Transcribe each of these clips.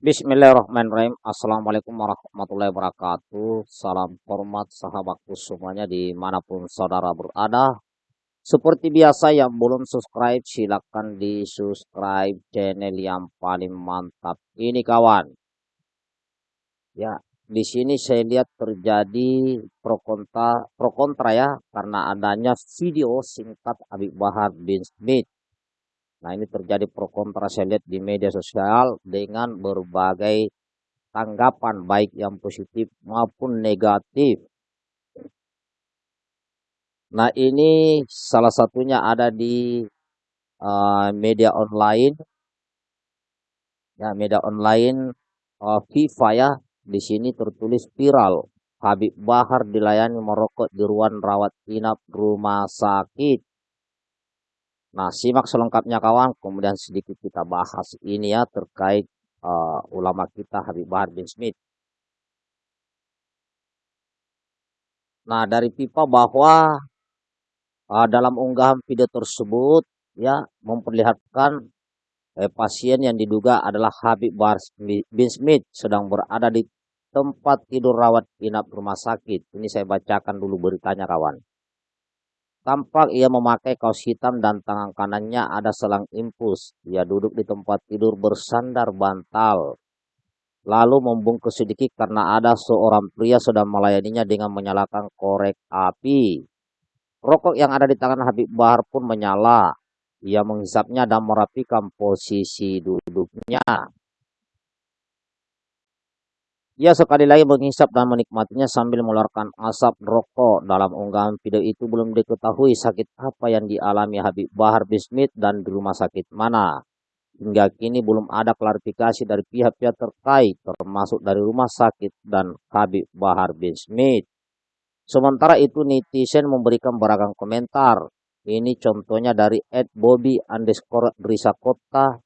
Bismillahirrahmanirrahim. Assalamualaikum warahmatullahi wabarakatuh. Salam hormat sahabatku semuanya di mana pun saudara berada. Seperti biasa yang belum subscribe silahkan di subscribe channel yang paling mantap ini kawan. Ya, di sini saya lihat terjadi pro kontra, pro kontra ya karena adanya video singkat Habib Bahar bin Smith Nah ini terjadi pro kontra saya lihat di media sosial dengan berbagai tanggapan baik yang positif maupun negatif. Nah ini salah satunya ada di uh, media online. Ya media online uh, FIFA ya. Di sini tertulis viral. Habib Bahar dilayani merokok di ruang rawat inap rumah sakit. Nah, simak selengkapnya kawan, kemudian sedikit kita bahas ini ya terkait uh, ulama kita Habib Bahar bin Smith. Nah, dari pipa bahwa uh, dalam unggahan video tersebut ya memperlihatkan eh, pasien yang diduga adalah Habib Bahar bin Smith sedang berada di tempat tidur rawat inap rumah sakit. Ini saya bacakan dulu beritanya kawan. Tampak ia memakai kaos hitam dan tangan kanannya ada selang impus. Ia duduk di tempat tidur bersandar bantal. Lalu membungkus sedikit karena ada seorang pria sedang melayaninya dengan menyalakan korek api. Rokok yang ada di tangan Habib Bahar pun menyala. Ia menghisapnya dan merapikan posisi duduknya. Ia sekali lagi menghisap dan menikmatinya sambil mengeluarkan asap rokok. Dalam unggahan video itu belum diketahui sakit apa yang dialami Habib Bahar bin Smith dan di rumah sakit mana. Hingga kini belum ada klarifikasi dari pihak-pihak terkait termasuk dari rumah sakit dan Habib Bahar bin Smith. Sementara itu netizen memberikan beragam komentar. Ini contohnya dari Ed Bobby underscore Risa Kota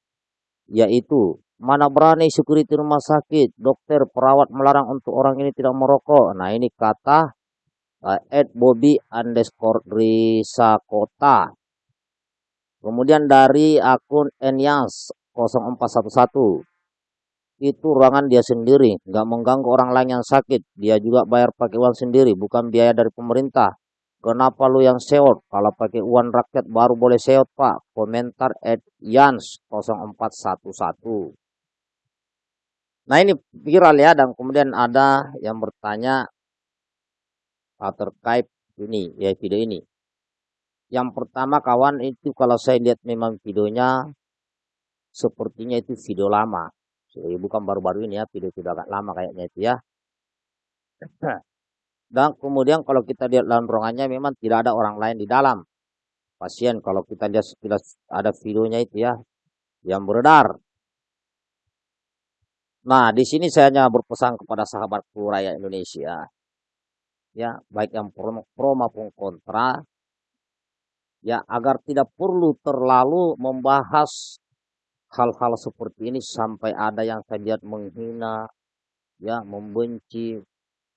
yaitu Mana berani security rumah sakit, dokter, perawat melarang untuk orang ini tidak merokok. Nah ini kata uh, Bobby underscore Risa Kota. Kemudian dari akun Enyas 0411. Itu ruangan dia sendiri, nggak mengganggu orang lain yang sakit. Dia juga bayar pakai uang sendiri, bukan biaya dari pemerintah. Kenapa lu yang seot? Kalau pakai uang rakyat baru boleh seot, Pak. Komentar Ed Yans 0411. Nah ini viral ya dan kemudian ada yang bertanya terkait ini ya video ini. Yang pertama kawan itu kalau saya lihat memang videonya sepertinya itu video lama. Jadi bukan baru-baru ini ya, video sudah agak lama kayaknya itu ya. Dan kemudian kalau kita lihat dalam ruangannya memang tidak ada orang lain di dalam. Pasien kalau kita lihat sekilas ada videonya itu ya yang beredar Nah, di sini saya hanya berpesan kepada sahabatku rakyat Indonesia, ya, baik yang pro, pro maupun kontra, ya, agar tidak perlu terlalu membahas hal-hal seperti ini sampai ada yang saya lihat menghina, ya, membenci,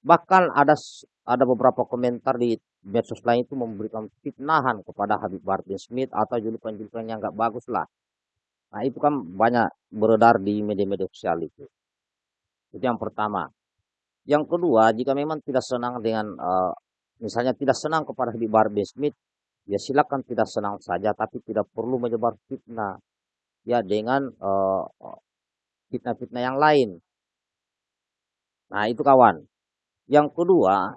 bahkan ada ada beberapa komentar di medsos lain itu memberikan fitnahan kepada Habib Bahar Smith atau julukan-julukan yang nggak bagus lah. Nah itu kan banyak beredar di media-media sosial itu. Itu yang pertama. Yang kedua, jika memang tidak senang dengan uh, misalnya tidak senang kepada Habib Bahar Smith, ya silakan tidak senang saja, tapi tidak perlu menyebar fitnah ya dengan eh, fitnah-fitnah yang lain. Nah itu kawan. Yang kedua,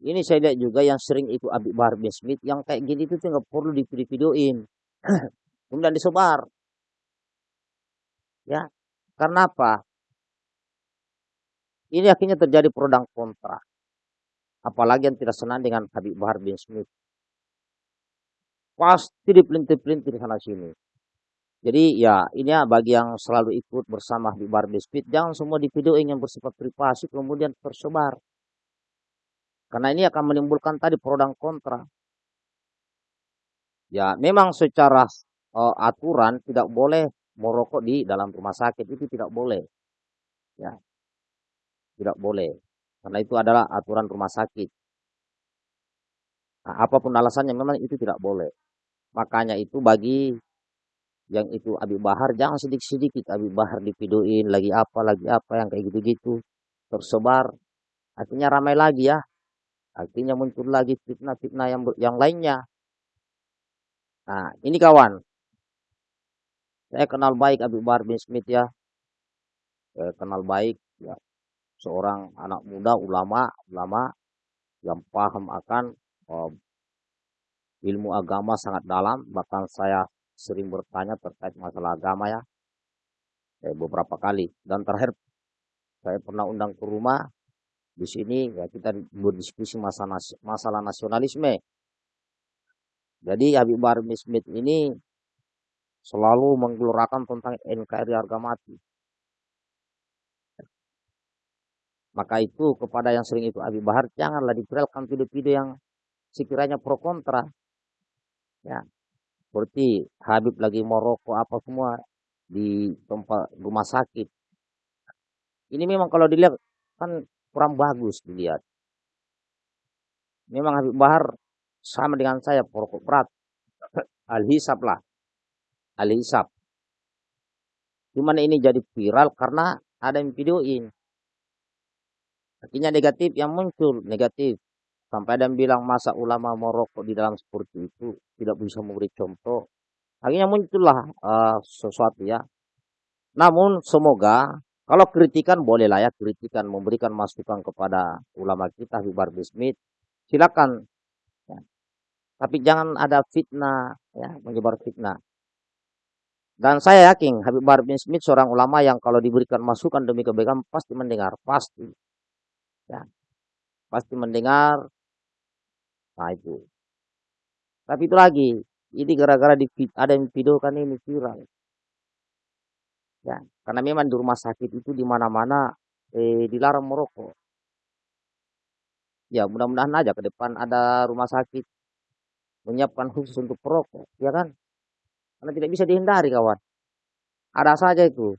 ini saya lihat juga yang sering itu Habib Bahar Smith yang kayak gini itu nggak perlu di videoin kemudian disebar. Ya, karena apa? Ini akhirnya terjadi pro dan kontra. Apalagi yang tidak senang dengan Habib Bahar bin Smith. Pasti dipelintir-pelintir sana sini. Jadi ya ini ya bagi yang selalu ikut bersama Habib Bahar bin Smith. Jangan semua di video yang bersifat privasi kemudian tersebar. Karena ini akan menimbulkan tadi pro dan kontra. Ya memang secara uh, aturan tidak boleh merokok di dalam rumah sakit itu tidak boleh. Ya. Tidak boleh. Karena itu adalah aturan rumah sakit. Nah, apa pun alasannya memang itu tidak boleh. Makanya itu bagi yang itu Abi Bahar jangan sedikit-sedikit Abi Bahar dipidoin lagi apa lagi apa yang kayak gitu-gitu tersebar akhirnya ramai lagi ya akhirnya muncul lagi fitnah-fitnah yang yang lainnya nah ini kawan saya kenal baik Abi Bahar bin Smith ya. Saya kenal baik ya. Seorang anak muda ulama ulama yang paham akan uh, ilmu agama sangat dalam. Bahkan saya sering bertanya terkait masalah agama ya. Eh, beberapa kali. Dan terakhir saya pernah undang ke rumah. Di sini ya kita berdiskusi masalah masalah nasionalisme. Jadi Habib Bahar Smith ini selalu menggelorakan tentang NKRI harga mati maka itu kepada yang sering itu Habib Bahar janganlah diviralkan video-video yang sekiranya pro kontra ya seperti Habib lagi mau rokok apa semua di tempat rumah sakit. Ini memang kalau dilihat kan kurang bagus dilihat. Memang Habib Bahar sama dengan saya perokok berat. Al-Hisab lah. Al-Hisab. Cuman ini jadi viral karena ada yang videoin. Artinya negatif yang muncul, negatif. Sampai ada yang bilang masa ulama mau rokok di dalam seperti itu tidak bisa memberi contoh. Akhirnya muncullah uh, sesuatu ya. Namun semoga kalau kritikan bolehlah ya kritikan memberikan masukan kepada ulama kita Habib bin Smith silakan. Ya. Tapi jangan ada fitnah ya menyebar fitnah. Dan saya yakin Habib bin Smith seorang ulama yang kalau diberikan masukan demi kebaikan pasti mendengar, pasti. Ya. Pasti mendengar Nah itu. Tapi itu lagi, ini gara-gara ada yang video kan ini viral. Ya, karena memang di rumah sakit itu di mana-mana eh, dilarang merokok. Ya, mudah-mudahan aja ke depan ada rumah sakit menyiapkan khusus untuk perokok, ya kan? Karena tidak bisa dihindari, kawan. Ada saja itu,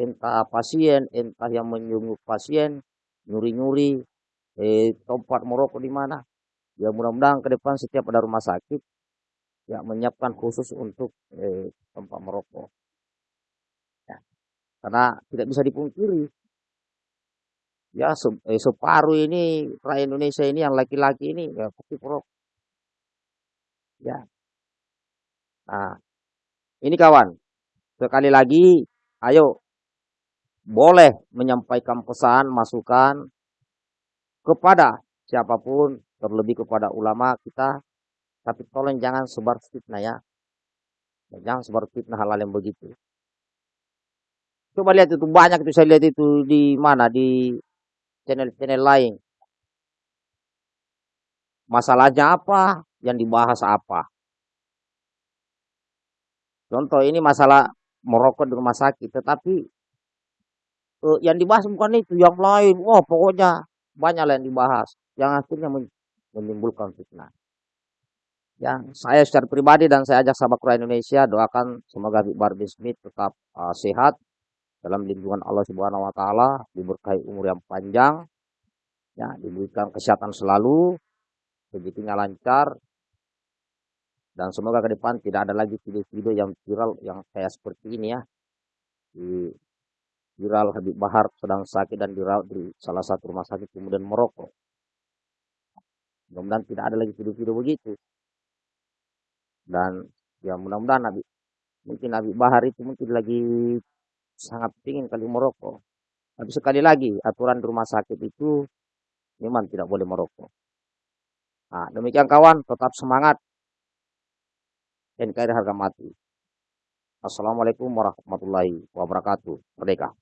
entah pasien, entah yang menyungguh pasien, nyuri-nyuri, eh, tempat merokok di mana. Ya mudah-mudahan ke depan setiap ada rumah sakit ya menyiapkan khusus untuk eh, tempat merokok. Ya. karena tidak bisa dipungkiri. Ya eh, separuh ini rakyat Indonesia ini yang laki-laki ini ya pasti perokok. Ya. Nah ini kawan sekali lagi ayo. Boleh menyampaikan pesan masukan kepada siapa pun terlebih kepada ulama kita tapi tolong jangan sebar fitnah ya. Jangan sebar fitnah hal-hal yang begitu. Coba lihat itu banyak itu saya lihat itu di mana? Di channel-channel lain. Masalahnya apa? Yang dibahas apa contoh ini masalah merokok di rumah sakit tetapi uh, yang dibahas bukan itu yang lain wah pokoknya banyak yang dibahas yang akhirnya menimbulkan fitnah. Yang saya secara pribadi dan saya ajak sahabat Quran Indonesia doakan semoga Habib Bahar Smith tetap uh, sehat dalam lindungan Allah Subhanahu wa taala, diberkahi umur yang panjang, ya, diberikan kesehatan selalu, rezekinya lancar dan semoga ke depan tidak ada lagi video-video yang viral yang kayak seperti ini ya. Di viral Habib Bahar sedang sakit dan dirawat di salah satu rumah sakit kemudian merokok. Mudah-mudahan tidak ada lagi video-video begitu. Dan ya mudah-mudahan Nabi mungkin Nabi Bahar itu mungkin lagi sangat ingin kali merokok. Tapi sekali lagi aturan rumah sakit itu memang tidak boleh merokok. Nah, demikian kawan, tetap semangat. NKRI harga mati. Assalamualaikum warahmatullahi wabarakatuh. Merdeka.